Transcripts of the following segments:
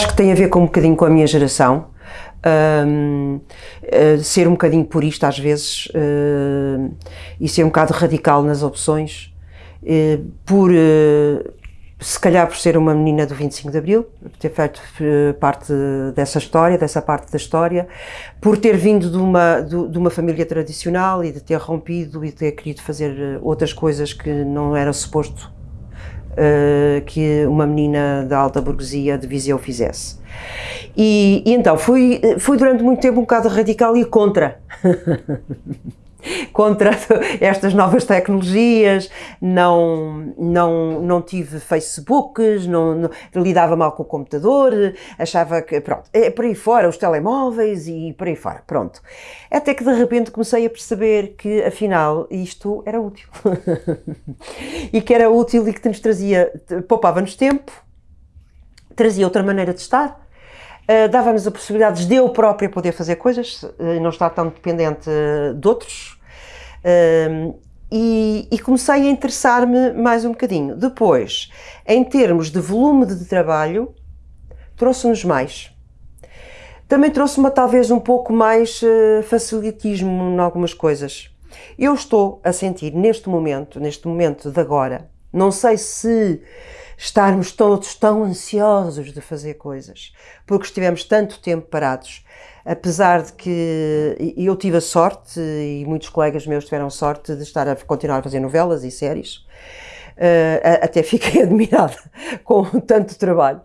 acho que tem a ver com um bocadinho com a minha geração, um, uh, ser um bocadinho purista às vezes uh, e ser um bocado radical nas opções, uh, por se calhar por ser uma menina do 25 de Abril, por ter feito parte dessa história, dessa parte da história, por ter vindo de uma, de, uma família tradicional e de ter rompido e de ter querido fazer outras coisas que não era suposto uh, que uma menina da alta burguesia de Viseu fizesse. E, e, então fui, fui durante muito tempo um bocado radical e contra. contra estas novas tecnologias, não, não, não tive Facebooks, não, não, lidava mal com o computador, achava que, pronto, é por aí fora, os telemóveis e por aí fora, pronto. Até que de repente comecei a perceber que afinal isto era útil. e que era útil e que nos trazia, poupava-nos tempo, trazia outra maneira de estar, Uh, dava-nos a possibilidade de eu própria poder fazer coisas, uh, não estar tão dependente uh, de outros. E, e, comecei a interessar-me mais um bocadinho. Depois, em termos de volume de trabalho, trouxe-nos mais. Também trouxe-me talvez um pouco mais facilitismo em algumas coisas. Eu estou a sentir neste momento, neste momento de agora, não sei se estarmos todos tão ansiosos de fazer coisas, porque estivemos tanto tempo parados, apesar de que eu tive a sorte, e muitos colegas meus tiveram sorte, de estar a continuar a fazer novelas e séries, uh, até fiquei admirada com tanto trabalho.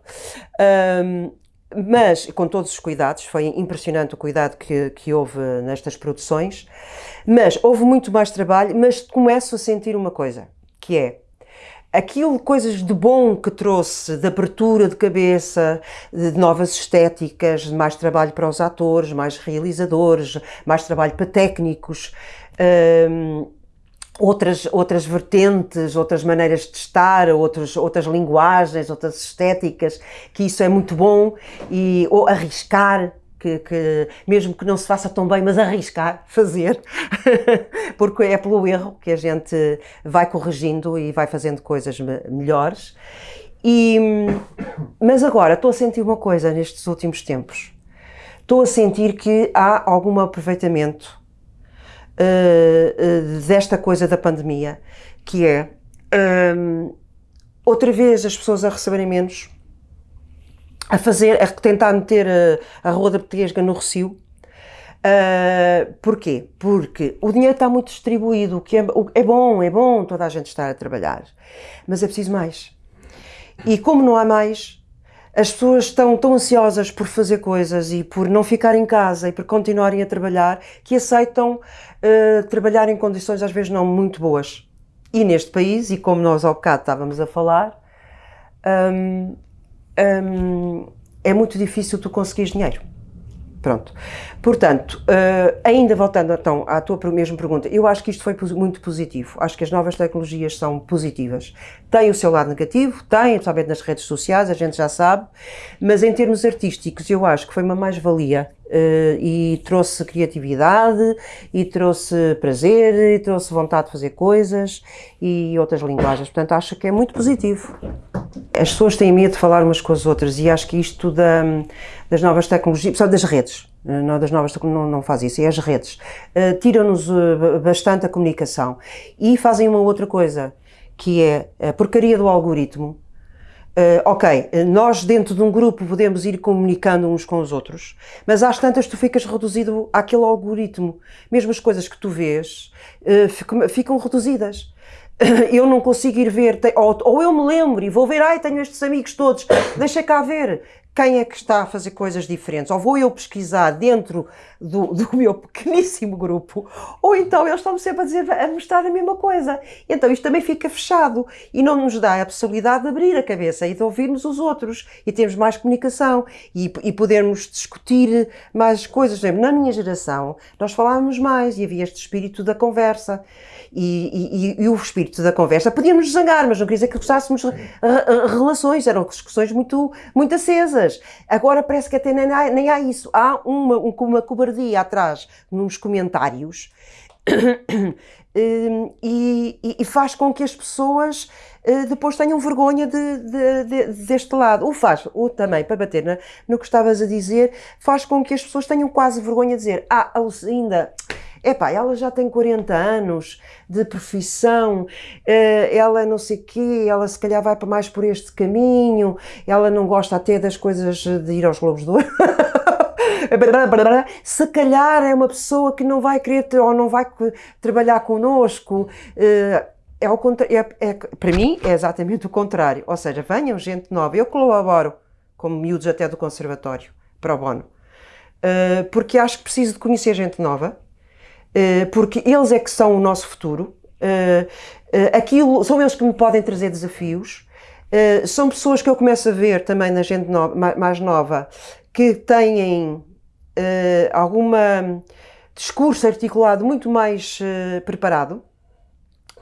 Um, mas com todos os cuidados, foi impressionante o cuidado que, que houve nestas produções, mas houve muito mais trabalho, mas começo a sentir uma coisa, que é, aquilo, coisas de bom que trouxe, de abertura de cabeça, de novas estéticas, de mais trabalho para os atores, mais realizadores, mais trabalho para técnicos, hum, outras, outras vertentes, outras maneiras de estar, outros, outras linguagens, outras estéticas, que isso é muito bom, e ou arriscar, que, que, mesmo que não se faça tão bem, mas arriscar, fazer, porque é pelo erro que a gente vai corrigindo e vai fazendo coisas melhores. E, mas agora estou a sentir uma coisa nestes últimos tempos. Estou a sentir que há algum aproveitamento uh, uh, desta coisa da pandemia, que é um, outra vez as pessoas a receberem menos a fazer, a tentar meter a, a rua da Petesga no Recio. Uh, porquê? Porque o dinheiro está muito distribuído, o que é, é bom, é bom toda a gente estar a trabalhar, mas é preciso mais. E como não há mais, as pessoas estão tão ansiosas por fazer coisas e por não ficar em casa e por continuarem a trabalhar, que aceitam uh, trabalhar em condições às vezes não muito boas. E neste país, e como nós ao bocado estávamos a falar, um, hum, é muito difícil tu conseguires dinheiro. Pronto. Portanto, uh, ainda voltando então à tua mesma pergunta, eu acho que isto foi muito positivo. Acho que as novas tecnologias são positivas. Tem o seu lado negativo, tem, principalmente nas redes sociais, a gente já sabe, mas em termos artísticos eu acho que foi uma mais-valia e trouxe criatividade, e trouxe prazer, e trouxe vontade de fazer coisas e outras linguagens. Portanto, acho que é muito positivo. As pessoas têm medo de falar umas com as outras e acho que isto da, das novas tecnologias, só das redes, eh, não das novas não, não faz isso, é as redes, uh, tiram-nos bastante a comunicação e fazem uma outra coisa, que é a porcaria do algoritmo. Uh, ok, nós dentro de um grupo podemos ir comunicando uns com os outros, mas às tantas tu ficas reduzido àquele algoritmo. Mesmo as coisas que tu vês ficam, ficam reduzidas eu não consigo ir ver, ou, ou, eu me lembro e vou ver, ai, tenho estes amigos todos, deixa cá ver quem é que está a fazer coisas diferentes, ou vou eu pesquisar dentro do, do meu pequeníssimo grupo, ou então eles estão-me sempre a, dizer, a mostrar a mesma coisa. Então isto também fica fechado e não nos dá a possibilidade de abrir a cabeça e de ouvirmos os outros e termos mais comunicação e, e podermos discutir mais coisas. Na minha geração, nós falávamos mais e havia este espírito da conversa e, e, e, o espírito da conversa. Podíamos zangar, mas não queria dizer que gostássemos relações, eram discussões muito, muito acesas. Agora parece que até nem há, nem há isso. Há uma, uma cobardia atrás nos comentários Hum, e, e, faz com que as pessoas uh, depois tenham vergonha de, de, de, deste lado. O faz, o também, para bater no que estavas a dizer, faz com que as pessoas tenham quase vergonha de dizer ah, ainda epá, ela já tem 40 anos de profissão, eh, ela não sei quê, ela se calhar vai para mais por este caminho, ela não gosta até das coisas de ir aos Globos do Ouro. se calhar é uma pessoa que não vai querer ou não vai trabalhar connosco. Eh, é, o, é, é, para mim é exatamente o contrário. Ou seja, venham gente nova. Eu colaboro com miúdos até do conservatório, para o bono. Uh, porque acho que preciso de conhecer gente nova, porque eles é que são o nosso futuro. Uh, aquilo, são eles que me podem trazer desafios. são pessoas que eu começo a ver também na gente mais nova que têm alguma discurso articulado muito mais preparado,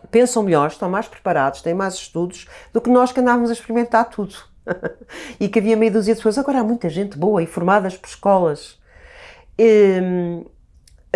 pensam melhor, estão mais preparados, têm mais estudos do que nós que andávamos a experimentar tudo. e que havia meia dúzia de pessoas. Agora há muita gente boa e formadas por escolas. Ehm,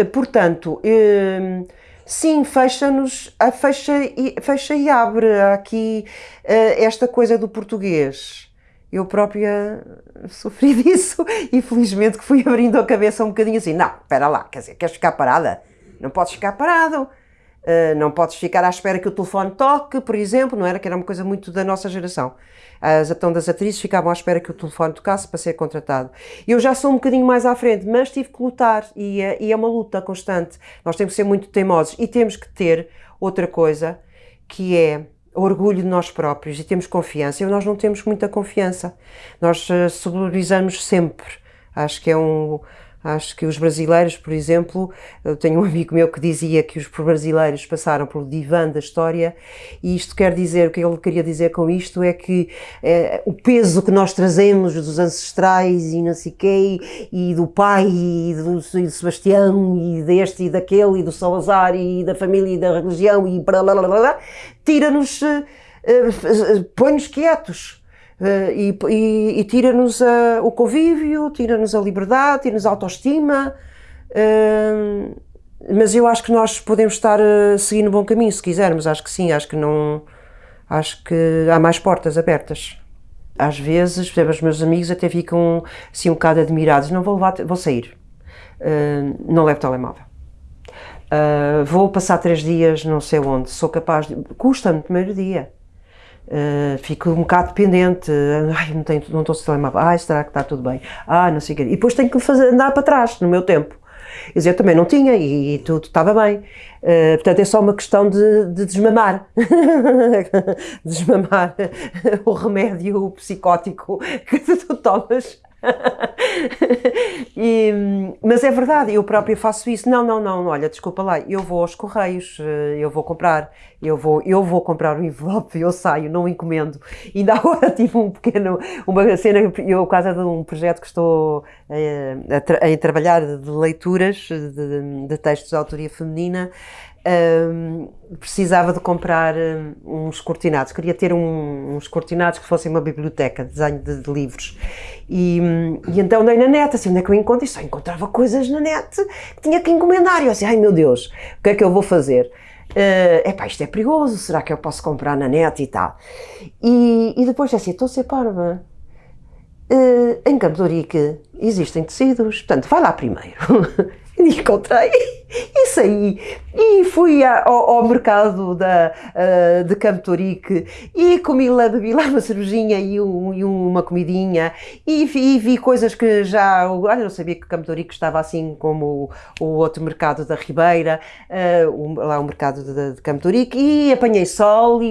portanto, ehm, sim, fecha-nos, fecha e, fecha e abre. Aqui uh, esta coisa do português. Eu própria sofri disso e felizmente que fui abrindo a cabeça um bocadinho assim, não, espera lá, quer dizer, queres ficar parada? Não podes ficar parado, uh, não podes ficar à espera que o telefone toque, por exemplo, não era? Que era uma coisa muito da nossa geração. As então das atrizes ficavam à espera que o telefone tocasse para ser contratado. Eu já sou um bocadinho mais à frente, mas tive que lutar e é, e é uma luta constante. Nós temos que ser muito teimosos e temos que ter outra coisa que é orgulho de nós próprios e temos confiança. E nós não temos muita confiança. Nós uh, sempre. Acho que é um. Acho que os brasileiros, por exemplo, eu tenho um amigo meu que dizia que os brasileiros passaram pelo divã da história e isto quer dizer, o que ele queria dizer com isto é que é, o peso que nós trazemos dos ancestrais e não sei quê, e do pai e do, e do Sebastião e deste e daquele e do Salazar e da família e da religião e blá blá blá blá, tira-nos, uh, uh, põe-nos quietos. Uh, e, e, e tira-nos o convívio, tira-nos a liberdade, tira-nos a autoestima. Uh, mas eu acho que nós podemos estar a seguir no bom caminho, se quisermos. Acho que sim, acho que não. Acho que há mais portas abertas. Às vezes, por exemplo, os meus amigos até ficam assim um bocado admirados. Não vou levar, vou sair. Uh, não levo telemóvel. Uh, vou passar três dias não sei onde, sou capaz de... Custa-me primeiro dia. Uh, fico um bocado dependente, ai, não, tenho, não estou a telemóvel, ai, será que está tudo bem? Ah, não sei o quê. E depois tenho que fazer, andar para trás, no meu tempo. Quer dizer, eu também não tinha e, e tudo estava bem. Uh, portanto, é só uma questão de, de desmamar. desmamar o remédio psicótico que tu tomas e, mas é verdade, eu própria faço isso. Não, não, não, olha, desculpa lá, eu vou aos correios, eh, eu vou comprar, eu vou, eu vou comprar o envelope, eu saio, não encomendo. Ainda agora tive um pequeno, uma cena, eu por causa de um projeto que estou eh, a, a, a trabalhar de leituras de, de textos de autoria feminina, um, precisava de comprar um, uns cortinados, queria ter um, uns cortinados que fossem uma biblioteca, desenho de, de livros. E, e, então dei na net, assim, onde é que eu encontro? E só encontrava coisas na net que tinha que encomendar. E eu assim, ai meu Deus, o que é que eu vou fazer? Uh, epá, isto é perigoso, será que eu posso comprar na net e tal? E, e depois assim, estou a ser parva. Uh, em Campo de existem tecidos, portanto, vai lá primeiro. E encontrei. E saí. E fui ao, ao mercado da, uh, de Campo Torique e comi lá, bebi lá uma cervejinha e, um, e uma comidinha. E vi, e vi, coisas que já, olha, não sabia que Campo Torique estava assim como o, o outro mercado da Ribeira, uh, lá o mercado de, de Campo Torique. E apanhei sol e,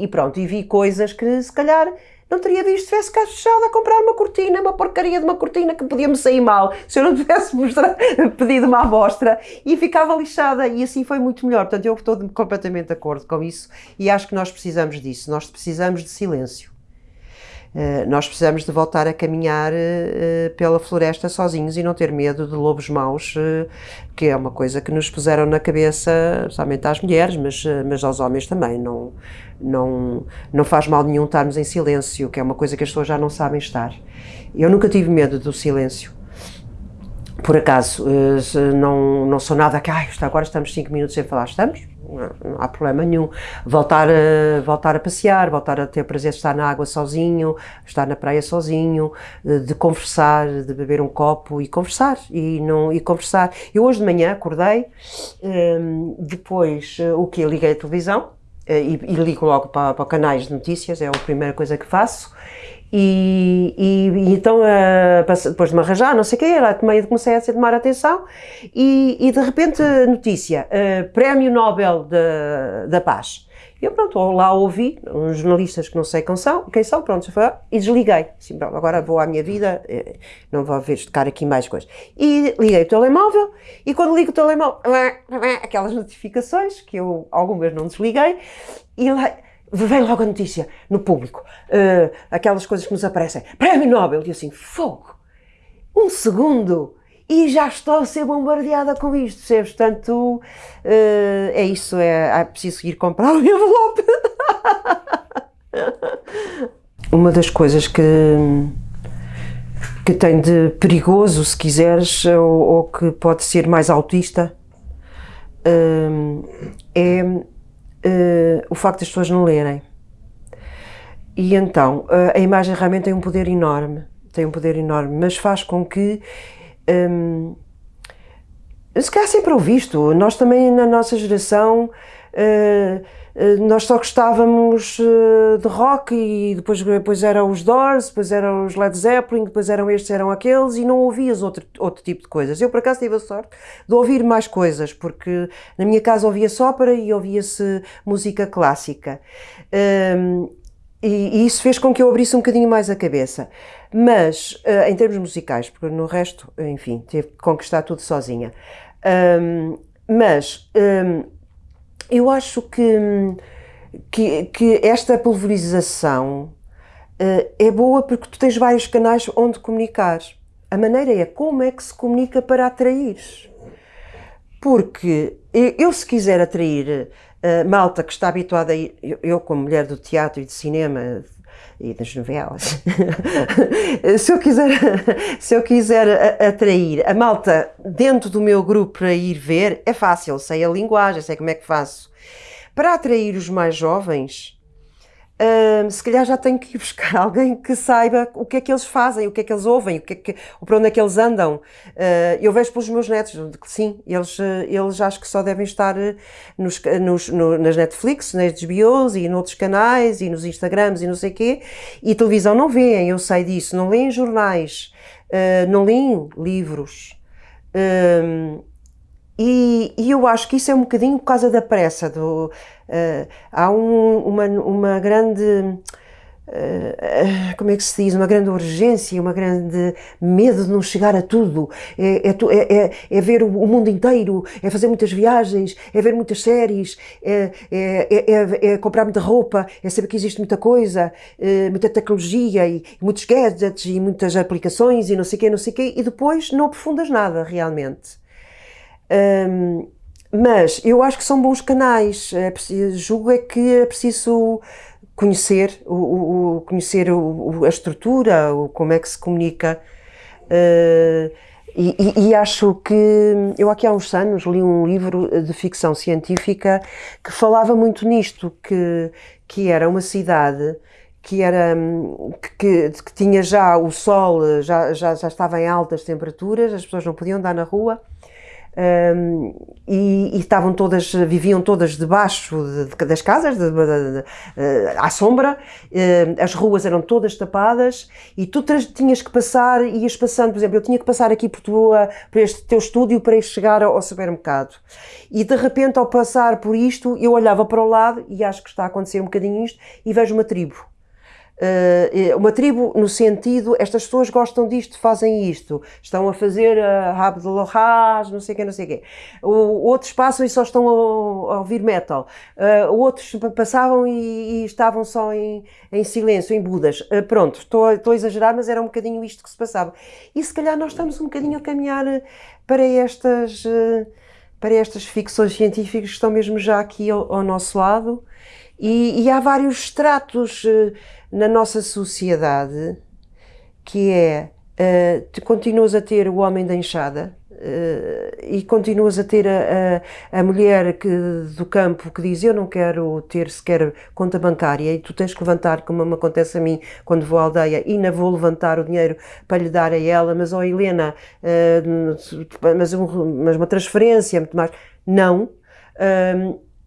e, e pronto, e vi coisas que se calhar não teria visto se tivesse cá fechado a comprar uma cortina, uma porcaria de uma cortina que podia-me sair mal se eu não tivesse mostrado, pedido uma amostra e ficava lixada e assim foi muito melhor. Portanto, eu estou completamente de acordo com isso e acho que nós precisamos disso, nós precisamos de silêncio. Uh, nós precisamos de voltar a caminhar uh, pela floresta sozinhos e não ter medo de lobos maus, que é uma coisa que nos puseram na cabeça, somente às mulheres, mas, mas aos homens também. Não, não, não faz mal nenhum estarmos em silêncio, que é uma coisa que as pessoas já não sabem estar. Eu nunca tive medo do silêncio. por acaso, eh, não, não sou nada que, ah, agora estamos 5 minutos sem falar, estamos, não, há problema nenhum. Voltar a, voltar a passear, voltar a ter prazer de estar na água sozinho, estar na praia sozinho, de, conversar, de beber um copo e conversar, e, não, e conversar. Eu hoje de manhã acordei, um, depois eh, o que Liguei a televisão, eh, e, e ligo logo para, para canais de notícias, é a primeira coisa que faço, e, e, então, uh, depois de me arranjar, não sei o quê, era, comecei a tomar atenção e, e de repente, notícia, uh, Prémio Nobel de, da Paz. E eu, pronto, lá ouvi, uns jornalistas que não sei quem são, quem são pronto, foi, e desliguei. Assim, pronto, agora vou à minha vida, eh, não vou ver tocar aqui mais coisas. E liguei o telemóvel, e quando ligo o telemóvel, aquelas notificações, que eu algumas não desliguei, e lá vem logo a notícia no público, uh, aquelas coisas que nos aparecem, Prémio Nobel, e assim, fogo, um segundo, e já estou a ser bombardeada com isto, percebes? Portanto, uh, é isso, é, é preciso ir comprar o envelope. Uma das coisas que, que tem de perigoso, se quiseres, ou, ou que pode ser mais autista, uh, é uh, o facto das pessoas não lerem. E então, uh, a imagem realmente tem um poder enorme, tem um poder enorme, mas faz com que um, se calhar sempre ouvi isto, nós também na nossa geração nós só gostávamos eh, de rock e depois, depois eram os Doors, depois eram os Led Zeppelin, depois eram estes, eram aqueles e não ouvias outro, outro tipo de coisas. Eu por acaso tive a sorte de ouvir mais coisas, porque na minha casa ouvia-se ópera e ouvia-se música clássica. Um, e, e, isso fez com que eu abrisse um bocadinho mais a cabeça. Mas, uh, em termos musicais, porque no resto, enfim, tive que conquistar tudo sozinha. Um, mas um, eu acho que, que, que esta pulverização uh, é boa porque tu tens vários canais onde comunicar. A maneira é como é que se comunica para atrair. Porque eu, se quiser atrair uh, malta que está habituada a ir, eu, eu, como mulher do teatro e de cinema e das novelas, se eu quiser, se eu quiser atrair a malta dentro do meu grupo para ir ver, é fácil, sei a linguagem, sei como é que faço. Para atrair os mais jovens, Se calhar já tenho que ir buscar alguém que saiba o que é que eles fazem, o que é que eles ouvem, o que é que, para onde é que eles andam. Uh, eu vejo pelos meus netos sim, eles, eles acho que só devem estar nos, nos, no, nas Netflix, nas HBOs e noutros canais e nos Instagrams e não sei quê, e televisão não veem, eu sei disso, não leem jornais, uh, não leem livros. E, e, eu acho que isso é um bocadinho por causa da pressa. Do, uh, há um, uma, uma grande. Uh, como é que se diz? Uma grande urgência, uma grande medo de não chegar a tudo. É, é, é, é, é ver o mundo inteiro, é fazer muitas viagens, é ver muitas séries, é, é, é, comprar muita roupa, é saber que existe muita coisa, muita tecnologia e, e muitos gadgets e muitas aplicações e não sei o quê, não sei o quê, e depois não aprofundas nada realmente. Um, mas eu acho que são bons canais. É preciso, julgo é que é preciso conhecer, o, o conhecer o, a estrutura, o, como é que se comunica. Uh, e, e, e, acho que eu aqui há uns anos li um livro de ficção científica que falava muito nisto, que, que era uma cidade que era que, que tinha já o sol já, já, já estava em altas temperaturas, as pessoas não podiam andar na rua um, e, e, estavam todas, viviam todas debaixo de, de, das casas, de, de, à sombra, uh, as ruas eram todas tapadas e tu tinhas que passar, ias passando, por exemplo, eu tinha que passar aqui por, tua, por este teu estúdio para ir chegar ao, ao supermercado. E de repente, ao passar por isto, eu olhava para o lado e acho que está a acontecer um bocadinho isto e vejo uma tribo Uh, uma tribo no sentido, estas pessoas gostam disto, fazem isto, estão a fazer a rabo de lorraz, não sei o quê, não sei o quê. Outros passam e só estão a, a ouvir metal. Uh, outros passavam e, e, estavam só em, em silêncio, em budas. Uh, pronto, estou, estou a exagerar, mas era um bocadinho isto que se passava. E se calhar nós estamos um bocadinho a caminhar para estas, para estas ficções científicas que estão mesmo já aqui ao, ao nosso lado. E, e há vários estratos na nossa sociedade, que é Uh, tu continuas a ter o homem da enxada uh, e continuas a ter a, a, a, mulher que, do campo que diz eu não quero ter sequer conta bancária e tu tens que levantar, como me acontece a mim quando vou à aldeia, e não vou levantar o dinheiro para lhe dar a ela, mas ó oh, Helena, uh, mas, um, mas uma transferência, muito mais. Não.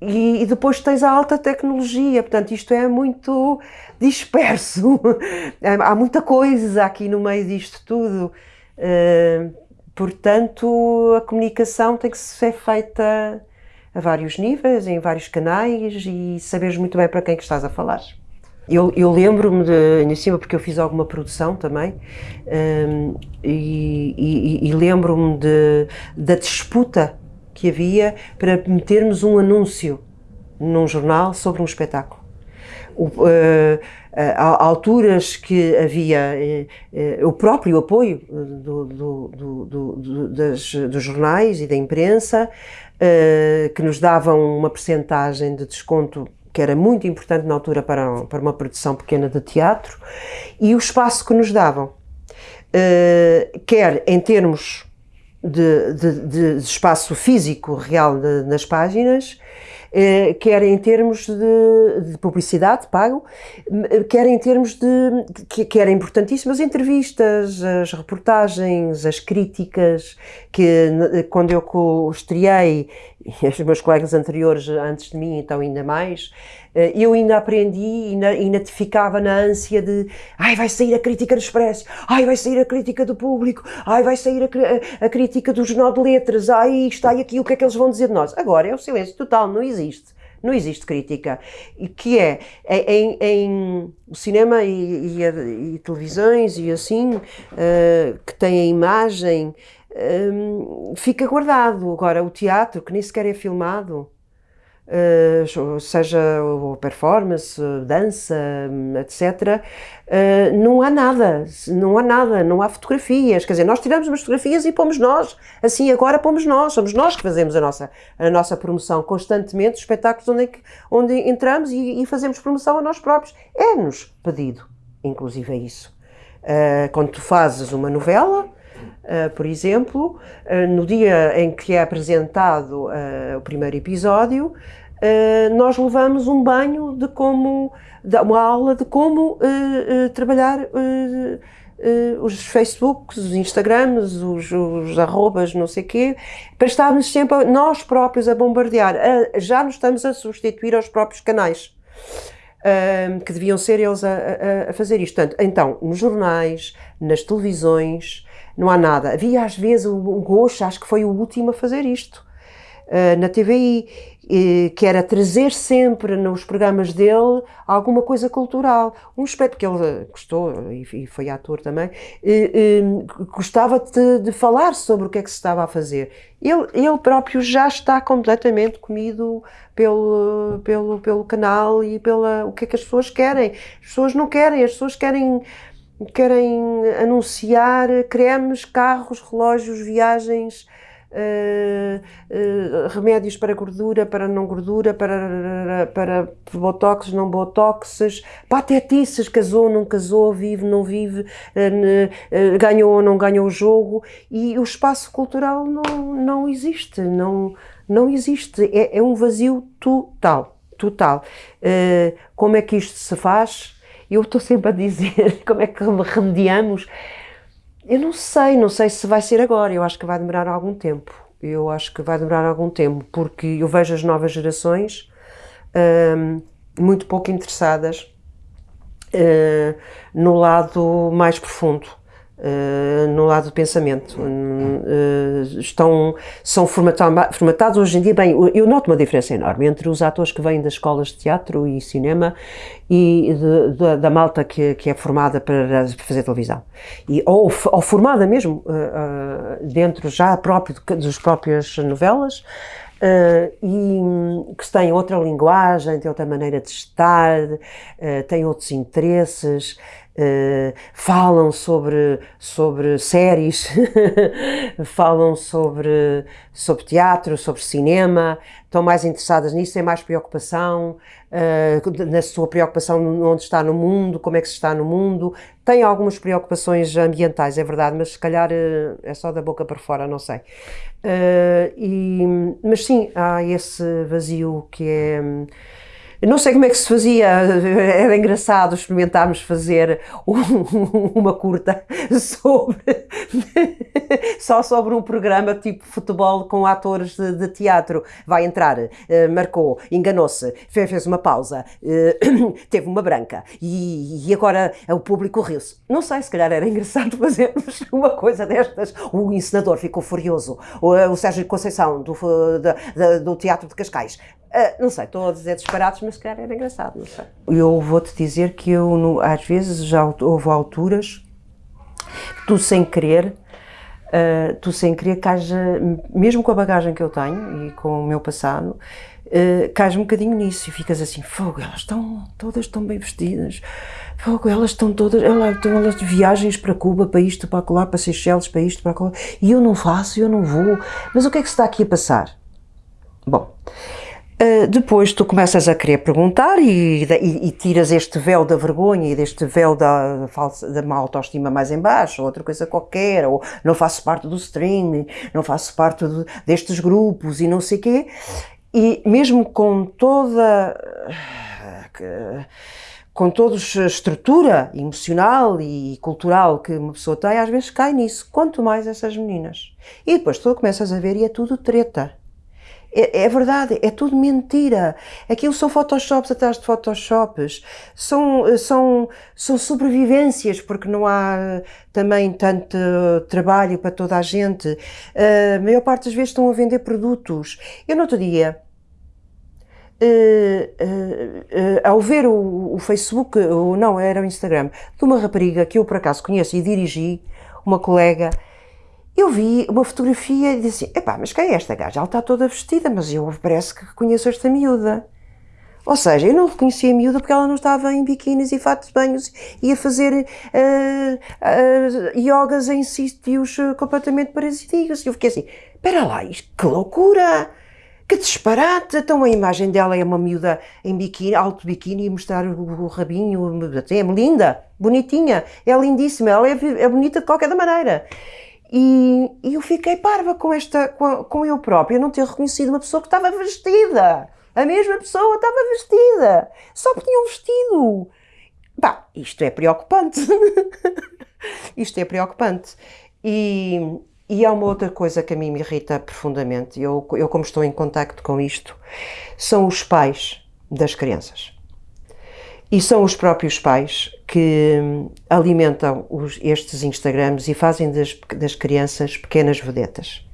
E, e, depois tens a alta tecnologia, portanto, isto é muito disperso. Há muita coisa aqui no meio disto tudo. Uh, portanto, a comunicação tem que ser feita a vários níveis, em vários canais e saberes muito bem para quem que estás a falar. Eu, eu lembro-me em cima, porque eu fiz alguma produção também, um, e, e, e lembro-me da disputa que havia para metermos um anúncio num jornal sobre um espetáculo. O, uh, há alturas que havia uh, uh, o próprio apoio do, do, do, das, dos jornais e da imprensa, que nos davam uma percentagem de desconto que era muito importante na altura para, para uma produção pequena de teatro, e o espaço que nos davam, quer em termos de, de, de espaço físico real de, nas páginas, eh, quer em termos de, de, publicidade pago, quer em termos de, que, que era importantíssimo, as entrevistas, as reportagens, as críticas, que quando eu estreiei, os meus colegas anteriores antes de mim, então ainda mais, eh, eu ainda aprendi e ainda te ficava na ânsia de ai, vai sair a crítica do Expresso, ai, vai sair a crítica do público, ai, vai sair a, a, crítica do Jornal de Letras, ai, isto, ai, aqui, o que é que eles vão dizer de nós? Agora é o silêncio total, não existe. Não existe crítica. E que é, é em, em cinema e, e, e, televisões e assim, uh, que tem a imagem, um, fica guardado. Agora, o teatro, que nem sequer é filmado, seja performance, dança, etc., uh, não há nada, não há nada, não há fotografias, quer dizer, nós tiramos umas fotografias e pomos nós, assim agora pomos nós, somos nós que fazemos a nossa, a nossa promoção constantemente, os espetáculos onde, é onde entramos e, e, fazemos promoção a nós próprios, é-nos pedido, inclusive é isso. Uh, quando tu fazes uma novela, por exemplo, uh, no dia em que é apresentado uh, o primeiro episódio, nós levamos um banho de como, uma aula de como trabalhar os Facebooks, os Instagrams, os, os arrobas, não sei o quê, para estarmos sempre nós próprios a bombardear. já nos estamos a substituir aos próprios canais. que deviam ser eles a, a, a fazer isto. Portanto, então, nos jornais, nas televisões, não há nada. Havia às vezes o Gosto, acho que foi o último a fazer isto, uh, na TVI, que era trazer sempre nos programas dele alguma coisa cultural. Um aspecto que ele gostou, e foi ator também, gostava de, de, falar sobre o que é que se estava a fazer. Ele, ele próprio já está completamente comido pelo, pelo, pelo canal e pela o que é que as pessoas querem. As pessoas não querem, as pessoas querem querem anunciar cremes, carros, relógios, viagens, uh, uh, remédios para gordura, para não gordura, para, para botox, não botoxes, patetices, casou, não casou, vive, não vive, uh, ganhou ou não ganhou o jogo e o espaço cultural não, não existe, não, não existe, é, é um vazio total, total. como é que isto se faz? Eu estou sempre a dizer como é que remediamos. Eu não sei, não sei se vai ser agora, eu acho que vai demorar algum tempo. Eu acho que vai demorar algum tempo, porque eu vejo as novas gerações hum, muito pouco interessadas uh, no lado mais profundo uh, no lado do pensamento. Uh, estão, são formatados hoje em dia, bem, eu noto uma diferença enorme entre os atores que vêm das escolas de teatro e cinema e de, de, da malta que, que é formada para fazer televisão. E, ou, ou formada mesmo uh, dentro já próprio, das próprias novelas, Uh, e que têm outra linguagem, têm outra maneira de estar, uh, têm outros interesses, uh, falam sobre, sobre séries, falam sobre, sobre teatro, sobre cinema, estão mais interessadas nisso, têm mais preocupação uh, na sua preocupação onde está no mundo, como é que se está no mundo. Têm algumas preocupações ambientais, é verdade, mas se calhar uh, é só da boca para fora, não sei. e, mas sim, há esse vazio que é não sei como é que se fazia, era engraçado experimentarmos fazer um, uma curta sobre só sobre um programa tipo futebol com atores de, de teatro. Vai entrar, uh, marcou, enganou-se, fez, uma pausa, uh, teve uma branca e, e agora o público riu-se. Não sei, se calhar era engraçado fazermos uma coisa destas. O encenador ficou furioso, o, o Sérgio Conceição do, do, do Teatro de Cascais Uh, não sei, estou a dizer disparados, mas se calhar era engraçado, não sei. Eu vou-te dizer que eu, no, às vezes, já houve alturas que tu sem querer, uh, tu sem querer que haja, mesmo com a bagagem que eu tenho e com o meu passado, uh, cais um bocadinho nisso e ficas assim, fogo, elas estão, todas estão bem vestidas, fogo, elas estão todas, elas, estão elas de viagens para Cuba, para isto, para lá, para Seychelles, para isto, para lá, e eu não faço, eu não vou, mas o que é que se está aqui a passar? Bom, Uh, depois tu começas a querer perguntar e, e, e, tiras este véu da vergonha e deste véu da, falsa, da má autoestima mais em baixo, ou outra coisa qualquer, ou não faço parte do string, não faço parte de, destes grupos e não sei quê. E mesmo com toda... com toda a estrutura emocional e cultural que uma pessoa tem, às vezes cai nisso, quanto mais essas meninas. E depois tu começas a ver e é tudo treta é, é, verdade, é tudo mentira. Aquilo são photoshops atrás de photoshops, são, são, são sobrevivências, porque não há também tanto trabalho para toda a gente. A maior parte das vezes estão a vender produtos. Eu no outro dia, Uh, uh, uh, ao ver o, o, Facebook, ou não, era o Instagram, de uma rapariga que eu por acaso conheço e dirigi, uma colega, eu vi uma fotografia e disse, epá, mas quem é esta gaja? Ela está toda vestida, mas eu parece que conheço esta miúda. Ou seja, eu não reconhecia a miúda porque ela não estava em biquínis e fatos de banhos e a fazer uh, uh, yogas em sítios uh, completamente parasiticos. E eu fiquei assim, espera lá, que loucura! Que disparate! Então a imagem dela é uma miúda em biquíni, alto biquíni, e mostrar o, o rabinho, é linda, bonitinha, é lindíssima, ela é, é bonita de qualquer maneira. E, e, eu fiquei parva com, esta, com, com eu própria não ter reconhecido uma pessoa que estava vestida. A mesma pessoa estava vestida. Só porque tinha um vestido. Isto é preocupante. isto é preocupante. E, e há uma outra coisa que a mim me irrita profundamente. Eu, eu como estou em contacto com isto, são os pais das crianças. E são os próprios pais que alimentam os, estes Instagrams e fazem das, das crianças pequenas vedetas.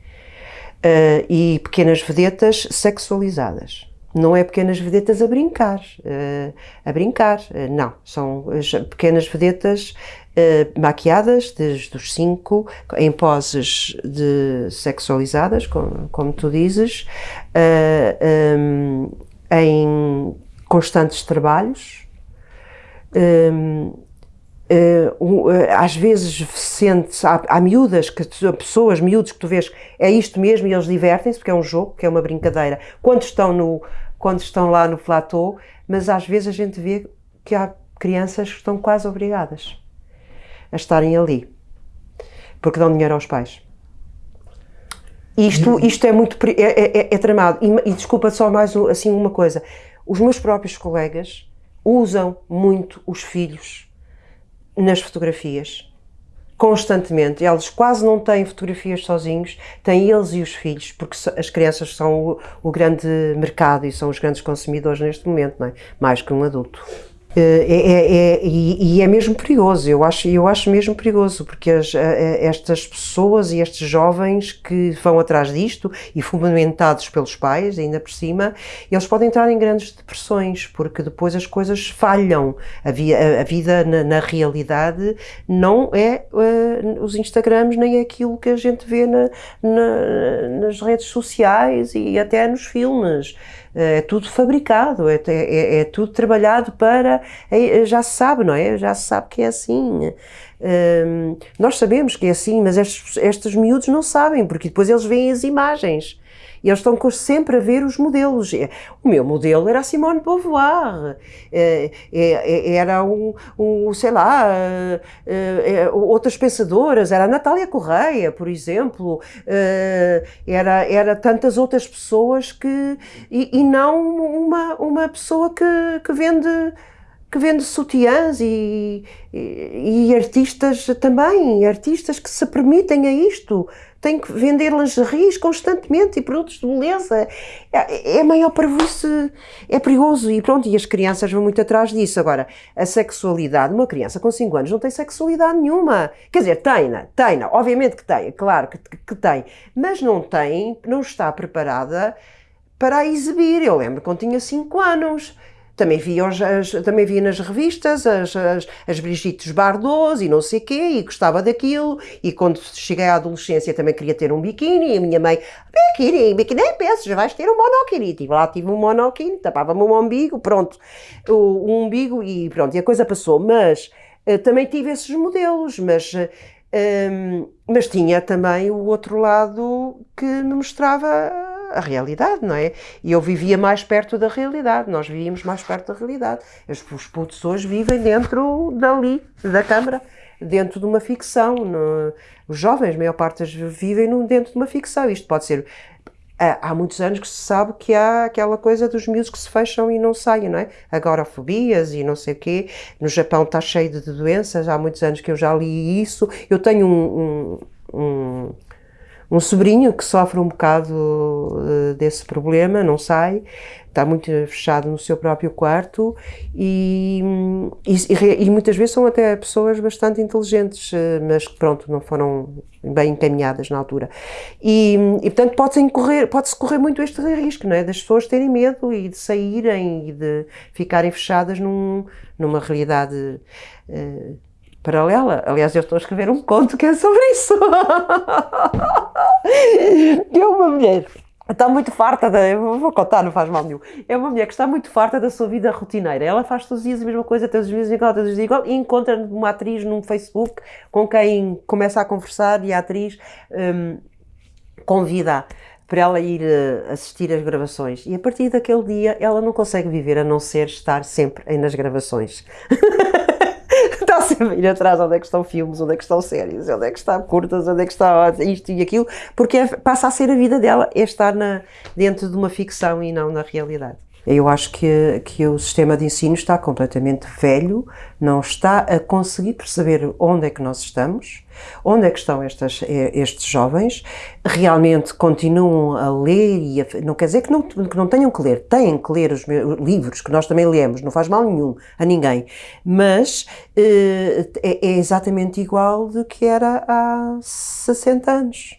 Uh, e pequenas vedetas sexualizadas. Não é pequenas vedetas a brincar, uh, a brincar, uh, não. São pequenas vedetas maquiadas desde os 5, em poses de sexualizadas, como, como tu dizes, um, em constantes trabalhos, Hum, às vezes sente há, há miúdas, que, pessoas, miúdos que tu vês, é isto mesmo e eles divertem-se, porque é um jogo, que é uma brincadeira, quando estão, no, quando estão lá no platô, mas às vezes a gente vê que há crianças que estão quase obrigadas a estarem ali, porque dão dinheiro aos pais. Isto, isto é muito, é, é, é tramado, e, e desculpa só mais assim uma coisa, os meus próprios colegas usam muito os filhos nas fotografias, constantemente. Eles quase não têm fotografias sozinhos, têm eles e os filhos, porque as crianças são o, o grande mercado e são os grandes consumidores neste momento, é? mais que um adulto. Eh, é, é, é, e, é mesmo perigoso, eu acho, eu acho mesmo perigoso, porque as, estas pessoas e estes jovens que vão atrás disto e fundamentados pelos pais, ainda por cima, eles podem entrar em grandes depressões, porque depois as coisas falham. A, via, a vida na, na, realidade não é uh, os Instagrams, nem é aquilo que a gente vê na, na, nas redes sociais e até nos filmes. É tudo fabricado, é, é, é tudo trabalhado para. É, já se sabe, não é? Já se sabe que é assim. Um, nós sabemos que é assim, mas estes, estes miúdos não sabem, porque depois eles veem as imagens. E eles estão sempre a ver os modelos. É, o meu modelo era Simone de Beauvoir, é, é, era um, um, sei lá, outras pensadoras, era a Natália Correia, por exemplo, era, era tantas outras pessoas que. e, e não uma, uma pessoa que, que vende que vende sutiãs e, e, e, artistas também, artistas que se permitem a isto, têm que vender lingeries constantemente e produtos de beleza. É, é maior para você, é perigoso e pronto, e as crianças vão muito atrás disso. Agora, a sexualidade, uma criança com 5 anos não tem sexualidade nenhuma. Quer dizer, tem-na, tem-na, obviamente que tem, claro que, que tem, mas não tem, não está preparada para a exibir. Eu lembro quando tinha 5 anos também via, as, também via nas revistas as, as, as Brigitte Bardot e não sei quê, e gostava daquilo, e quando cheguei à adolescência também queria ter um biquíni, e a minha mãe, biquíni, biquíni, nem penso, já vais ter um monokini, tive lá, tive um monokini, tapava-me um umbigo, pronto, um umbigo e pronto, e a coisa passou, mas uh, também tive esses modelos, mas... Uh, um, mas tinha também o outro lado que me mostrava a realidade, não é? E eu vivia mais perto da realidade, nós vivíamos mais perto da realidade. Os, os putos hoje vivem dentro dali, da Câmara, dentro de uma ficção. No, os jovens, a maior parte, vivem no, dentro de uma ficção. Isto pode ser. Há, muitos anos que se sabe que há aquela coisa dos miúdos que se fecham e não saem, não é? Agorafobias e não sei o quê. No Japão está cheio de doenças, há muitos anos que eu já li isso. Eu tenho um, um, um um sobrinho que sofre um bocado uh, desse problema, não sai, está muito fechado no seu próprio quarto e, e, e muitas vezes são até pessoas bastante inteligentes, uh, mas que pronto, não foram bem encaminhadas na altura. E, e portanto pode-se correr, pode correr muito este risco, não é? Das pessoas terem medo e de saírem e de ficarem fechadas num, numa realidade uh, paralela. Aliás, eu estou a escrever um conto que é sobre isso. é uma mulher está muito farta da. Vou contar, não faz mal nenhum. É uma mulher que está muito farta da sua vida rotineira. Ela faz todos os dias a mesma coisa, todos os dias igual, todos os dias igual, e encontra uma atriz num Facebook com quem começa a conversar e a atriz um, convida para ela ir uh, assistir às gravações. E a partir daquele dia ela não consegue viver a não ser estar sempre nas gravações. sempre ir atrás onde é que estão filmes, onde é que estão séries, onde é que está curtas, onde é que está isto e aquilo, porque é, passa a ser a vida dela, é estar na, dentro de uma ficção e não na realidade. Eu acho que, que o sistema de ensino está completamente velho, não está a conseguir perceber onde é que nós estamos, onde é que estão estas, eh, estes jovens, realmente continuam a ler e a, não quer dizer que não, que não tenham que ler, têm que ler os meus, livros que nós também lemos, não faz mal nenhum a ninguém, mas eh, é, é exatamente igual do que era há 60 anos.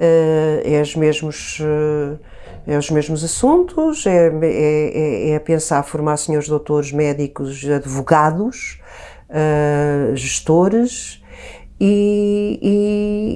Uh, é os mesmos uh, é os mesmos assuntos, é, é, é, é pensar formar senhores doutores, médicos, advogados, uh, gestores, e,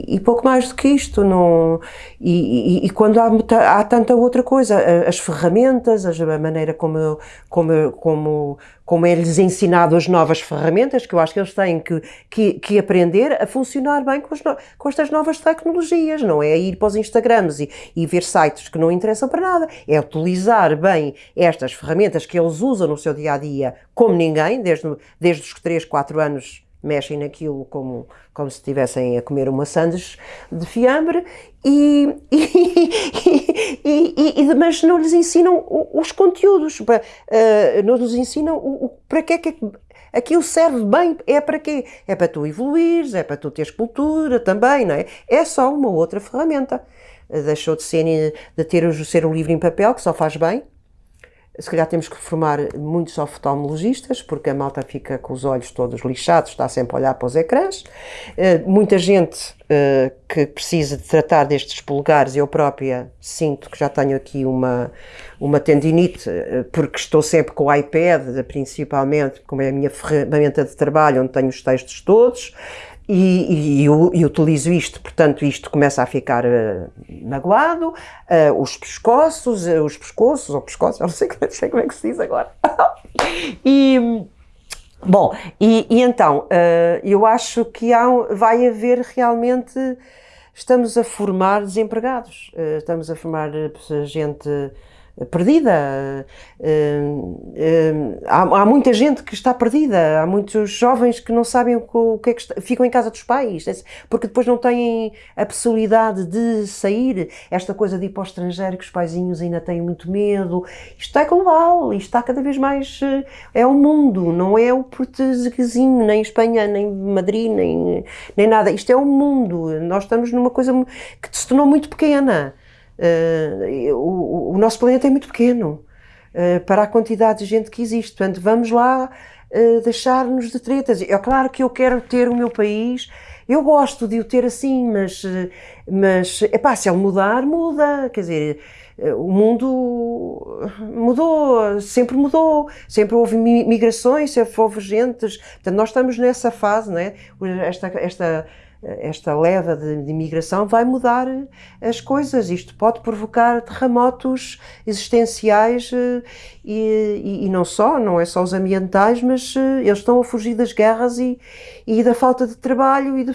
e, e, pouco mais do que isto. Não, e, e quando há, há, tanta outra coisa, as ferramentas, a maneira como, como, como, como é-lhes ensinado as novas ferramentas, que eu acho que eles têm que, que, que aprender a funcionar bem com, com, estas novas tecnologias, não é ir para os Instagrams e, e ver sites que não interessam para nada, é utilizar bem estas ferramentas que eles usam no seu dia a dia como ninguém, desde, desde os 3, 4 anos mexem naquilo como, como se estivessem a comer uma sandes de fiambre, e, e, e, e, mas não lhes ensinam os conteúdos, uh, não lhes ensinam o, o, para que é que aquilo serve bem, é para quê? É para tu evoluires, é para tu teres cultura também, não é? É só uma outra ferramenta. Deixou de ser, de ter o ser o livro em papel, que só faz bem, se calhar temos que formar muitos oftalmologistas, porque a malta fica com os olhos todos lixados, está sempre a olhar para os ecrãs. Uh, muita gente uh, que precisa de tratar destes polegares, eu própria sinto que já tenho aqui uma, uma tendinite, uh, porque estou sempre com o iPad, principalmente, como é a minha ferramenta de trabalho, onde tenho os textos todos. E, e, eu, utilizo isto, portanto, isto começa a ficar uh, magoado, uh, os pescoços, uh, os pescoços, ou pescoços, não sei, não sei como é que se diz agora. e, bom, e, e então, eu acho que há, vai haver realmente, estamos a formar desempregados, estamos a formar gente perdida. Uh, uh, há, muita gente que está perdida, há muitos jovens que não sabem o, que é que está, ficam em casa dos pais, porque depois não têm a possibilidade de sair. Esta coisa de ir para o estrangeiro, que os paizinhos ainda têm muito medo. Isto é global, isto está cada vez mais. Uh, é o mundo, não é o portuguesinho, nem Espanha, nem Madrid, nem, nem nada. Isto é o mundo. Nós estamos numa coisa que se tornou muito pequena. Uh, o, o, nosso planeta é muito pequeno uh, para a quantidade de gente que existe. Portanto, vamos lá uh, deixar-nos de tretas. É claro que eu quero ter o meu país, eu gosto de o ter assim, mas, mas epá, se ele mudar, muda. Quer dizer, o mundo mudou, sempre mudou, sempre houve migrações, sempre houve gentes. Portanto, nós estamos nessa fase, não é? Esta, esta esta leva de, de imigração vai mudar as coisas. Isto pode provocar terremotos existenciais eh, e, e, e, não só, não é só os ambientais, mas eh, eles estão a fugir das guerras e, e da falta de trabalho e de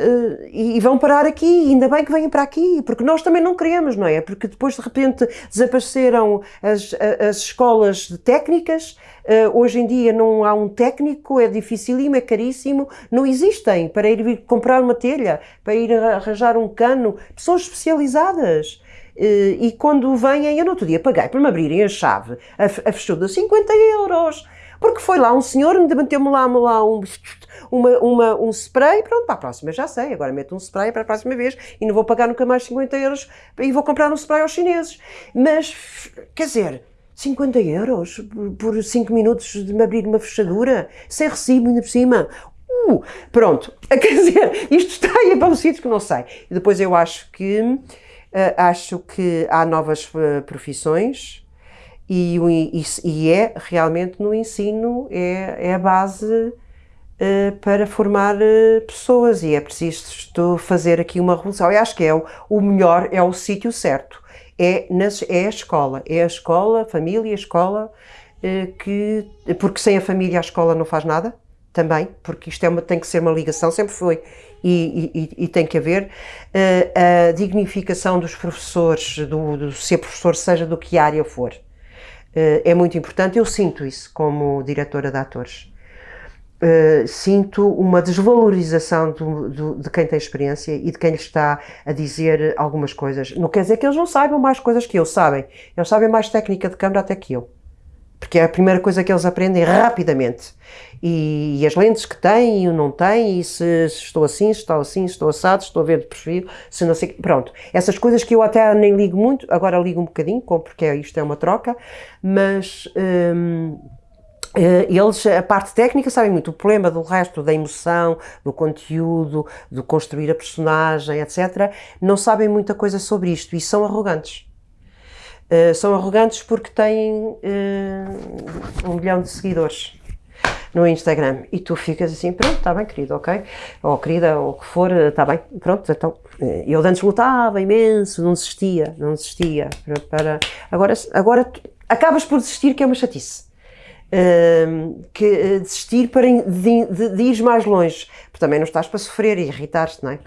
Uh, e vão parar aqui, ainda bem que vêm para aqui, porque nós também não queremos, não é? Porque depois de repente desapareceram as, as escolas técnicas, uh, hoje em dia não há um técnico, é dificílimo, é caríssimo, não existem para ir comprar uma telha, para ir arranjar um cano, pessoas especializadas. Uh, e quando vêm, eu no outro dia paguei para me abrirem a chave, a, a fechou 50 euros, porque foi lá um senhor, me meteu-me lá, lá um uma, uma, um spray, pronto, para a próxima já sei, agora meto um spray para a próxima vez e não vou pagar nunca mais 50 euros e vou comprar um spray aos chineses. Mas, quer dizer, 50 euros por 5 minutos de me abrir uma fechadura, sem recibo ainda por cima. Uh, pronto, quer dizer, isto está aí para um sítio que não sei. E depois eu acho que, uh, acho que há novas uh, profissões e, e, e, é realmente no ensino, é, é a base uh, para formar uh, pessoas e é preciso fazer aqui uma revolução. Eu acho que é o, o melhor, é o sítio certo, é, nas, é a escola, é a escola, a família, a escola, uh, que, porque sem a família a escola não faz nada, também, porque isto é uma, tem que ser uma ligação, sempre foi, e, e, e tem que haver uh, a dignificação dos professores, do, do, ser professor, seja do que área for. Uh, é muito importante, eu sinto isso como diretora de atores. Uh, sinto uma desvalorização do, do, de quem tem experiência e de quem lhe está a dizer algumas coisas. Não quer dizer que eles não saibam mais coisas que eu, sabem. Eles sabem mais técnica de câmara até que eu. Porque é a primeira coisa que eles aprendem rapidamente. E, e as lentes que têm e o não têm, e se, se, estou assim, se estou assim, se estou assado, se estou a ver de perfil, se não sei. Pronto. Essas coisas que eu até nem ligo muito, agora ligo um bocadinho, porque isto é uma troca, mas. Hum, eh, eles, a parte técnica, sabem muito. O problema do resto, da emoção, do conteúdo, do construir a personagem, etc., não sabem muita coisa sobre isto e são arrogantes. Uh, são arrogantes porque têm uh, um milhão de seguidores no Instagram e tu ficas assim, pronto, está bem, querido, ok? Ou querida, ou o que for, está bem, pronto, então. Eu antes lutava imenso, não desistia, não desistia. Para, agora, agora acabas por desistir, que é uma chatice que eh, desistir para de, de, de, ir mais longe, porque também não estás para sofrer e irritar-te, não é?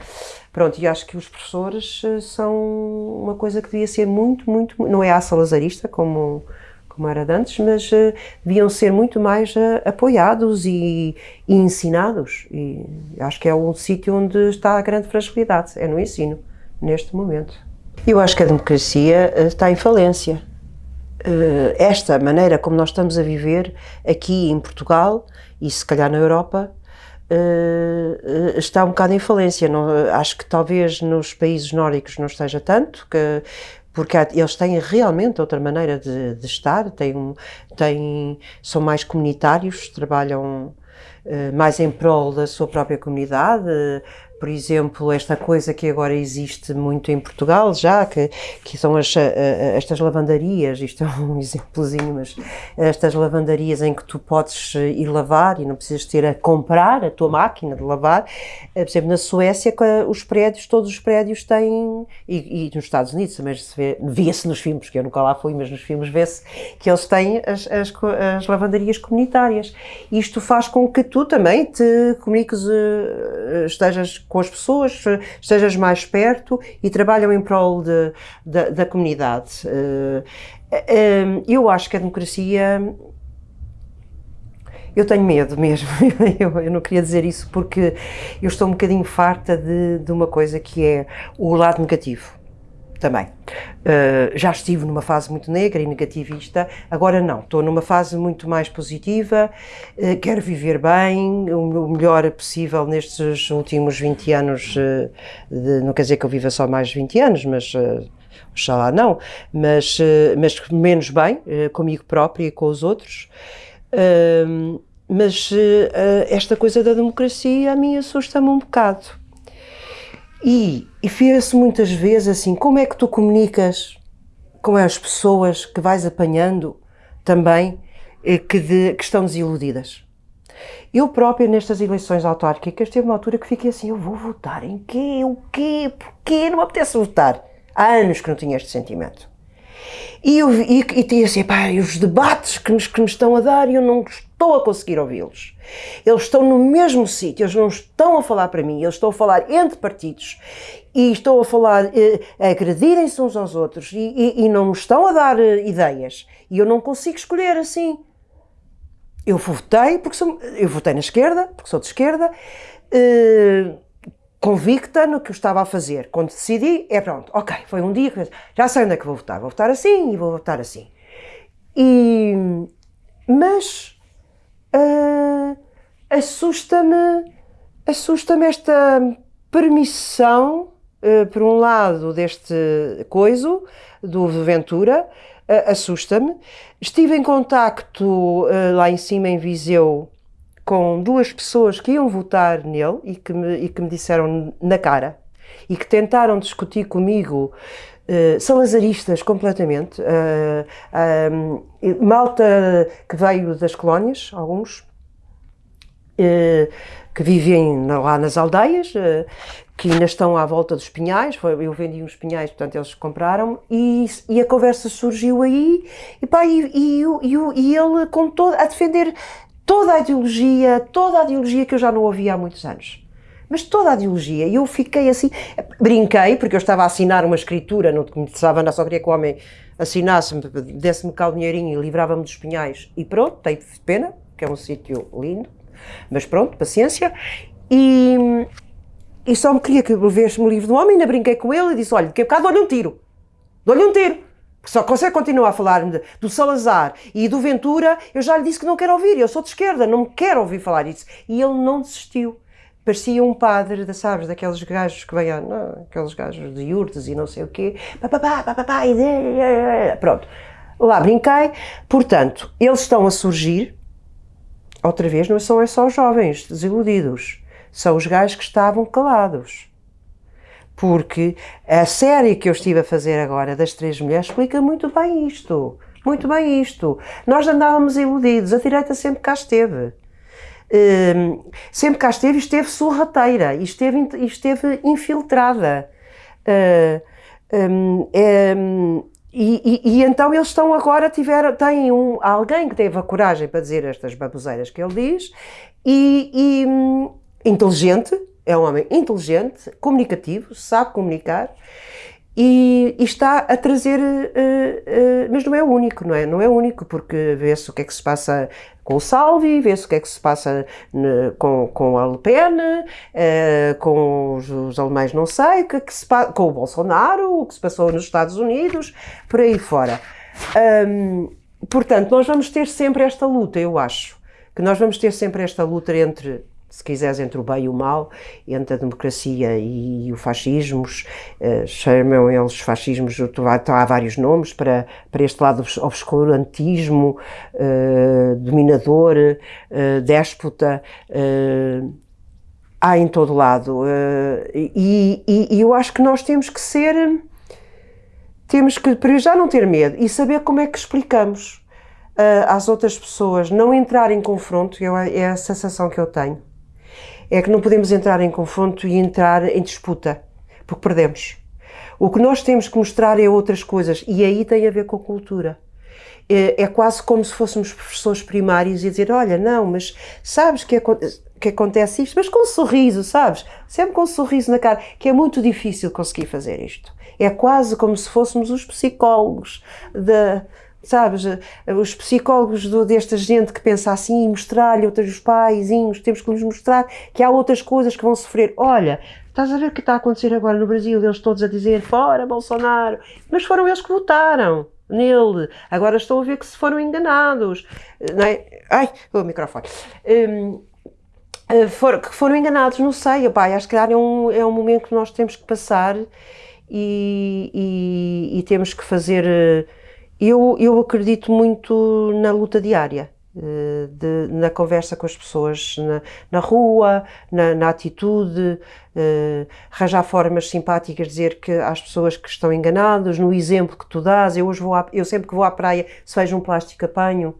Pronto, e acho que os professores eh, são uma coisa que devia ser muito, muito, não é a salazarista como, como era antes, mas uh, deviam ser muito mais uh, apoiados e, e, ensinados, e acho que é um sítio onde está a grande fragilidade, é no ensino, neste momento. Eu acho que a democracia está em falência eh, esta maneira como nós estamos a viver aqui em Portugal e se calhar na Europa uh, está um bocado em falência. Não, acho que talvez nos países nórdicos não esteja tanto, que, porque eles têm realmente outra maneira de, de estar, têm, têm, são mais comunitários, trabalham uh, mais em prol da sua própria comunidade, por exemplo, esta coisa que agora existe muito em Portugal já, que, que são as, estas lavandarias, isto é um exemplozinho, mas estas lavandarias em que tu podes ir lavar e não precisas ter a comprar a tua máquina de lavar. Por exemplo, na Suécia, os prédios, todos os prédios têm, e, e nos Estados Unidos também se vê, via-se nos filmes, que eu nunca lá fui, mas nos filmes vê-se que eles têm as, as, as lavandarias comunitárias. Isto faz com que tu também te comuniques, eh, estejas com as pessoas, estejas mais perto e trabalham em prol de, de, da comunidade. Eh, eh, eu acho que a democracia eu tenho medo mesmo, eu, eu, não queria dizer isso porque eu estou um bocadinho farta de, de uma coisa que é o lado negativo também. Uh, já estive numa fase muito negra e negativista, agora não, estou numa fase muito mais positiva, uh, quero viver bem, o, o, melhor possível nestes últimos 20 anos, uh, de, não quer dizer que eu viva só mais 20 anos, mas oxalá não, mas, mas menos bem, comigo própria e com os outros. mas esta coisa da democracia a mim assusta-me um bocado e, e vê-se muitas vezes assim, como é que tu comunicas com as pessoas que vais apanhando também eh, que, de, que estão desiludidas. Eu própria, nestas eleições autárquicas, teve uma altura que fiquei assim, eu vou votar em quê? O quê? Porquê? Não me apetece votar. Há anos que não tinha este sentimento. E, eu, e, e tinha assim, pá, os debates que, nos, que estão a dar e eu não estou a conseguir ouvi-los. Eles estão no mesmo sítio, eles não estão a falar para mim, eles estão a falar entre partidos e estão a falar, eh, a agredirem-se uns aos outros e, e, e, não me estão a dar eh, ideias. E eu não consigo escolher assim. Eu votei porque sou, eu votei na esquerda, porque sou de esquerda, eh, convicta no que eu estava a fazer. Quando decidi, é pronto, ok, foi um dia que já sei onde é que vou votar, vou votar assim e vou votar assim. E, mas uh, assusta-me assusta-me esta permissão, uh, por um lado, deste coiso, do Ventura, uh, assusta-me. Estive em contacto lá em cima em Viseu com duas pessoas que iam votar nele e que me, e que me disseram na cara e que tentaram discutir comigo uh, salazaristas completamente, uh, uh, malta que veio das colónias, alguns, que vivem lá nas aldeias, que ainda estão à volta dos pinhais, eu vendi uns pinhais, portanto eles compraram, e, e a conversa surgiu aí, e, pá, e, e, e ele com todo, a defender toda a ideologia, toda a ideologia que eu já não ouvia há muitos anos. Mas toda a ideologia, e eu fiquei assim, brinquei, porque eu estava a assinar uma escritura, não me interessava, só queria que o homem assinasse-me, desse-me cá o dinheirinho e livrava-me dos pinhais, e pronto, tem pena, que é um sítio lindo, mas pronto, paciência, e, e só me queria que levesse-me o livro do homem, ainda brinquei com ele e disse, olha, daqui a bocado dou-lhe um tiro, dou-lhe um tiro, só consegue continuar a falar do Salazar e do Ventura, eu já lhe disse que não quero ouvir, eu sou de esquerda, não quero ouvir falar isso. E ele não desistiu. Parecia um padre, sabes, daqueles gajos que vêm, aqueles gajos de iurtes e não sei o quê, papapá, papapá, e pronto. Lá brinquei, portanto, eles estão a surgir, outra vez, não são é só os jovens desiludidos, são os gajos que estavam calados porque a série que eu estive a fazer agora das três mulheres explica muito bem isto. Muito bem isto. Nós andávamos iludidos, a direita sempre cá esteve. Um, sempre cá esteve e esteve sorrateira e esteve, esteve infiltrada. Uh, um, um, e, e, e, então eles estão agora, tiveram, têm um, alguém que teve a coragem para dizer estas baboseiras que ele diz e, e hum, inteligente, é um homem inteligente, comunicativo, sabe comunicar e, e está a trazer, uh, uh, mas não é o único, não é? Não é o único, porque vê-se o que é que se passa com o Salvi, vê-se o que é que se passa ne, com, com a Le Pen, uh, com os, os, alemães não sei, que, é que se com o Bolsonaro, o que se passou nos Estados Unidos, por aí fora. Um, portanto, nós vamos ter sempre esta luta, eu acho, que nós vamos ter sempre esta luta entre se quiseres, entre o bem e o mal, entre a democracia e, o fascismos, uh, chamam eles fascismos, há vários nomes para, para este lado obscurantismo, uh, dominador, uh, déspota, há em todo lado. E, e, e, eu acho que nós temos que ser. Temos que, para já, não ter medo e saber como é que explicamos às outras pessoas, não entrar em confronto, eu, é a sensação que eu tenho. É que não podemos entrar em confronto e entrar em disputa, porque perdemos. O que nós temos que mostrar é outras coisas e aí tem a ver com a cultura. É, é quase como se fôssemos professores primários e dizer: Olha, não, mas sabes que, que acontece isto? Mas com um sorriso, sabes? Sempre com um sorriso na cara, que é muito difícil conseguir fazer isto. É quase como se fôssemos os psicólogos da sabes, os psicólogos do, desta gente que pensa assim, mostrar-lhe outros paizinhos, temos que lhes mostrar que há outras coisas que vão sofrer. Olha, estás a ver o que está a acontecer agora no Brasil, eles todos a dizer fora Bolsonaro, mas foram eles que votaram nele, agora estão a ver que se foram enganados, não é? Ai, o microfone. Um, eh, for, que foram enganados, não sei, opa, acho que é um, é um momento que nós temos que passar e, e, e temos que fazer eh, eu, eu acredito muito na luta diária. Eh, de, na conversa com as pessoas na, na rua, na, na atitude, uh, arranjar formas simpáticas, dizer que às pessoas que estão enganadas, no exemplo que tu dás, eu, hoje vou à, eu sempre que vou à praia, se vejo um plástico apanho,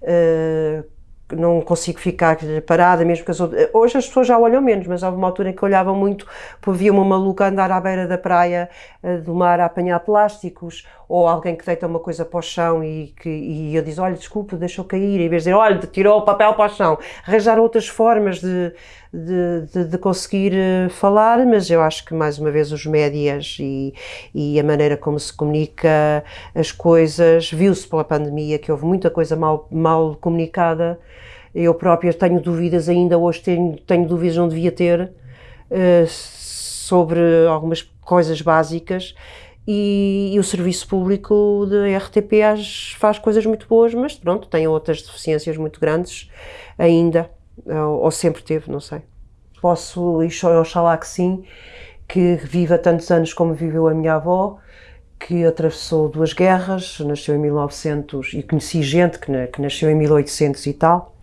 uh, não consigo ficar parada, mesmo que as outras... Hoje as pessoas já olham menos, mas houve uma altura em que olhavam muito, via uma maluca andar à beira da praia eh, do mar a apanhar plásticos, ou alguém que deita uma coisa para o chão e, que, e eu diz, olha, desculpa, deixou cair, em vez de dizer, olha, tirou o papel para o chão. Arranjar outras formas de, de, de, de, conseguir eh, falar, mas eu acho que, mais uma vez, os médias e, e a maneira como se comunica as coisas, viu-se pela pandemia que houve muita coisa mal, mal comunicada, eu própria tenho dúvidas, ainda hoje tenho, tenho dúvidas, não devia ter, uh, sobre algumas coisas básicas. E, e, o serviço público da RTP faz coisas muito boas, mas pronto, tem outras deficiências muito grandes ainda, ou, ou sempre teve, não sei. Posso, e oxalá que sim, que viva tantos anos como viveu a minha avó, que atravessou duas guerras, nasceu em 1900 e conheci gente que, que, nasceu em 1800 e tal,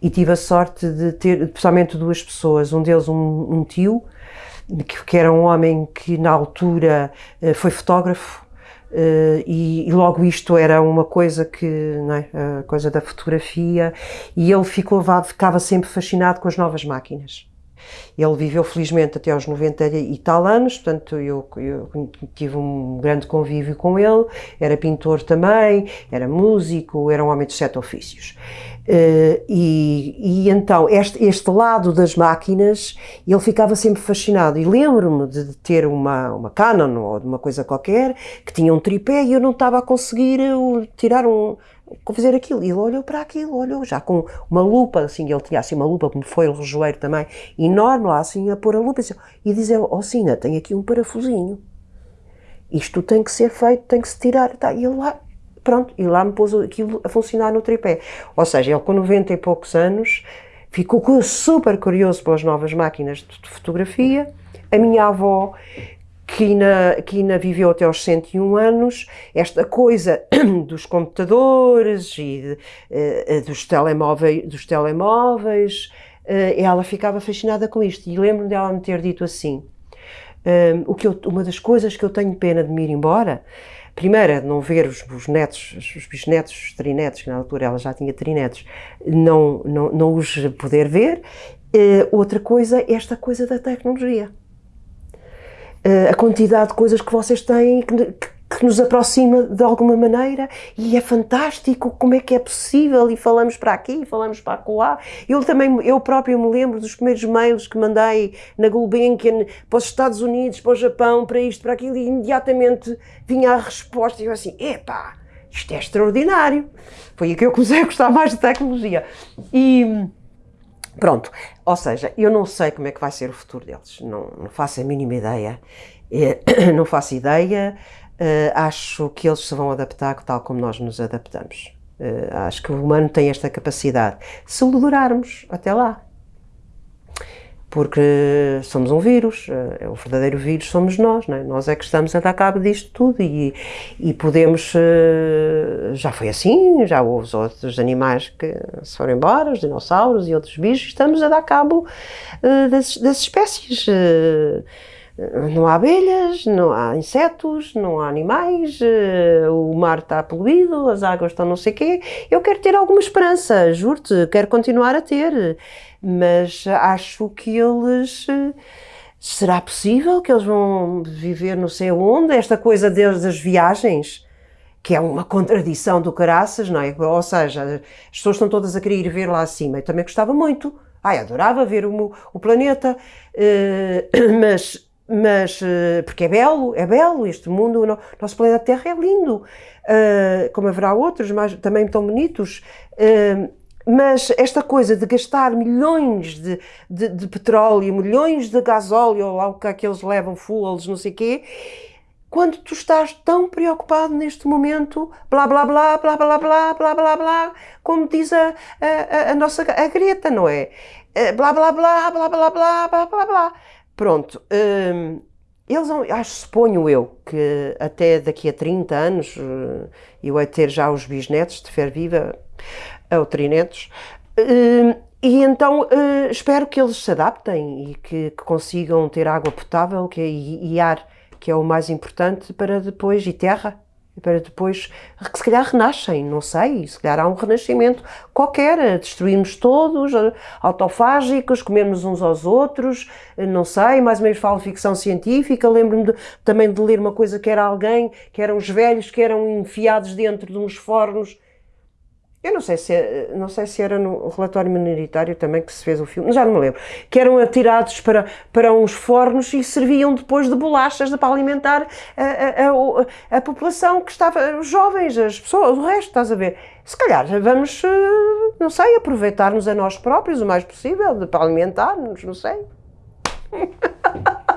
e tive a sorte de ter, pessoalmente duas pessoas, um deles um, um tio, que, que, era um homem que na altura eh, foi fotógrafo, Uh, e, e, logo isto era uma coisa que, não é, a coisa da fotografia, e ele ficou, ficava sempre fascinado com as novas máquinas. Ele viveu felizmente até aos 90 e tal anos, portanto eu, eu, tive um grande convívio com ele, era pintor também, era músico, era um homem de sete ofícios. Uh, e, e, então este, este, lado das máquinas ele ficava sempre fascinado e lembro-me de ter uma, uma Canon ou de uma coisa qualquer que tinha um tripé e eu não estava a conseguir uh, tirar um, fazer aquilo. E ele olhou para aquilo, olhou já com uma lupa, assim, ele tinha assim uma lupa, como foi o rejoeiro também, enorme lá, assim, a pôr a lupa, assim, e dizer, oh Sina, tem aqui um parafusinho. Isto tem que ser feito, tem que se tirar, tá, e ele lá, pronto, e lá me pôs aquilo a funcionar no tripé. Ou seja, ele com 90 e poucos anos ficou super curioso pelas novas máquinas de fotografia. A minha avó que ainda, viveu até aos 101 anos, esta coisa dos computadores e uh, dos, telemóveis, dos telemóveis, uh, ela ficava fascinada com isto. E lembro-me dela me ter dito assim: um, o que eu, uma das coisas que eu tenho pena de me ir embora, primeiro é de não ver os, os netos, os bisnetos, os trinetos, que na altura ela já tinha trinetos, não, não, não os poder ver. Uh, outra coisa, esta coisa da tecnologia a quantidade de coisas que vocês têm que, que, nos aproxima de alguma maneira e é fantástico como é que é possível e falamos para aqui, falamos para lá. Eu também, eu próprio me lembro dos primeiros mails que mandei na Gulbenkian para os Estados Unidos, para o Japão, para isto, para aquilo e imediatamente vinha a resposta e eu assim, epá, isto é extraordinário. Foi aí que eu comecei a gostar mais de tecnologia. E Pronto, ou seja, eu não sei como é que vai ser o futuro deles, não, não faço a mínima ideia, é, não faço ideia, uh, acho que eles se vão adaptar tal como nós nos adaptamos. Uh, acho que o humano tem esta capacidade, se o durarmos até lá. porque somos um vírus, é o verdadeiro vírus somos nós, não é? nós é que estamos a dar cabo disto tudo e, e podemos, já foi assim, já houve os outros animais que se foram embora, os dinossauros e outros bichos, estamos a dar cabo das, das espécies, não há abelhas, não há insetos, não há animais, o mar está poluído, as águas estão não sei o quê, eu quero ter alguma esperança, juro-te, quero continuar a ter, mas acho que eles. Será possível que eles vão viver não sei onde? Esta coisa das viagens, que é uma contradição do caraças, não é? Ou seja, as pessoas estão todas a querer ir ver lá acima. Eu também gostava muito. Ai, adorava ver o, o planeta, uh, mas, mas uh, porque é belo, é belo este mundo, o nosso planeta Terra é lindo, uh, como haverá outros, mas também tão bonitos. Mas esta coisa de gastar milhões de, de, de petróleo, milhões de gasóleo, lá o que é que eles levam, fuels, não sei o quê, quando tu estás tão preocupado neste momento, blá blá blá, blá blá blá, blá blá blá, como diz a, a, a nossa a Greta, não é? Blá blá blá, blá blá blá, blá blá blá. Pronto. Hum, eles, acho, suponho eu, que até daqui a 30 anos eu hei ter já os bisnetos de fer viva, ou trinetos, hum, e então hum, espero que eles se adaptem e que, que consigam ter água potável que, e, e, ar, que é o mais importante, para depois, e terra, para depois, que se calhar renascem, não sei, se calhar há um renascimento qualquer, destruímos todos, autofágicos, comermos uns aos outros, não sei, mais ou menos falo ficção científica, lembro-me também de ler uma coisa que era alguém, que eram os velhos que eram enfiados dentro de uns fornos eu não sei se, não sei se era no relatório minoritário também que se fez o filme, já não me lembro, que eram atirados para, para uns fornos e serviam depois de bolachas para alimentar a, a, a, a população que estava, os jovens, as pessoas, o resto, estás a ver? Se calhar vamos, eh, não sei, aproveitar-nos a nós próprios o mais possível, para alimentar-nos, não sei.